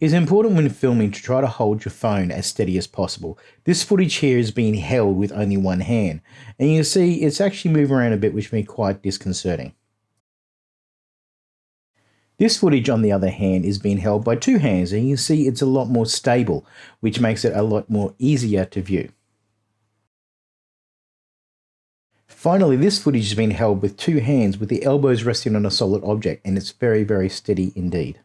It's important when filming to try to hold your phone as steady as possible. This footage here is being held with only one hand, and you can see it's actually moving around a bit which may be quite disconcerting. This footage on the other hand is being held by two hands and you can see it's a lot more stable, which makes it a lot more easier to view. Finally, this footage has been held with two hands with the elbows resting on a solid object and it's very, very steady indeed.